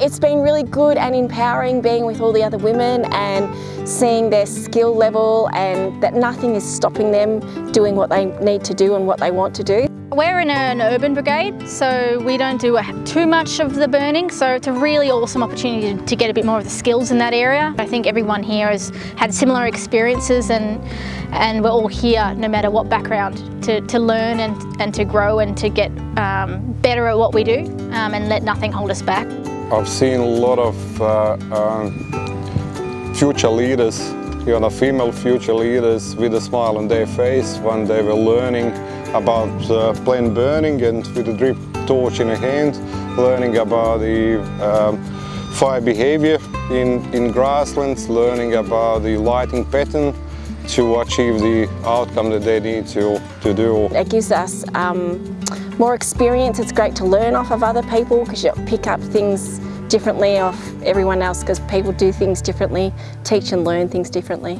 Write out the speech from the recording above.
It's been really good and empowering being with all the other women and seeing their skill level and that nothing is stopping them doing what they need to do and what they want to do. We're in an urban brigade, so we don't do too much of the burning, so it's a really awesome opportunity to get a bit more of the skills in that area. I think everyone here has had similar experiences and, and we're all here, no matter what background, to, to learn and, and to grow and to get um, better at what we do um, and let nothing hold us back. I've seen a lot of uh, um, future leaders, you know, female future leaders with a smile on their face when they were learning about uh, plain burning and with a drip torch in a hand, learning about the um, fire behavior in, in grasslands, learning about the lighting pattern to achieve the outcome that they need to, to do. It gives us um, more experience. It's great to learn off of other people because you pick up things differently off everyone else because people do things differently, teach and learn things differently.